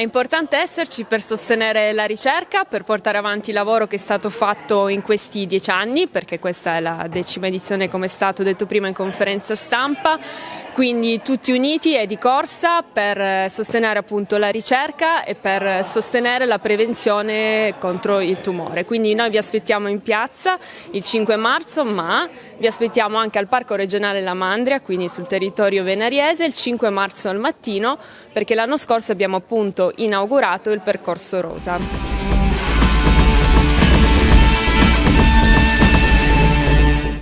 importante esserci per sostenere la ricerca, per portare avanti il lavoro che è stato fatto in questi dieci anni, perché questa è la decima edizione come è stato detto prima in conferenza stampa, quindi tutti uniti e di corsa per sostenere appunto la ricerca e per sostenere la prevenzione contro il tumore. Quindi noi vi aspettiamo in piazza il 5 marzo, ma vi aspettiamo anche al Parco regionale La Mandria, quindi sul territorio venariese, il 5 marzo al mattino, perché l'anno scorso abbiamo appunto inaugurato il percorso rosa.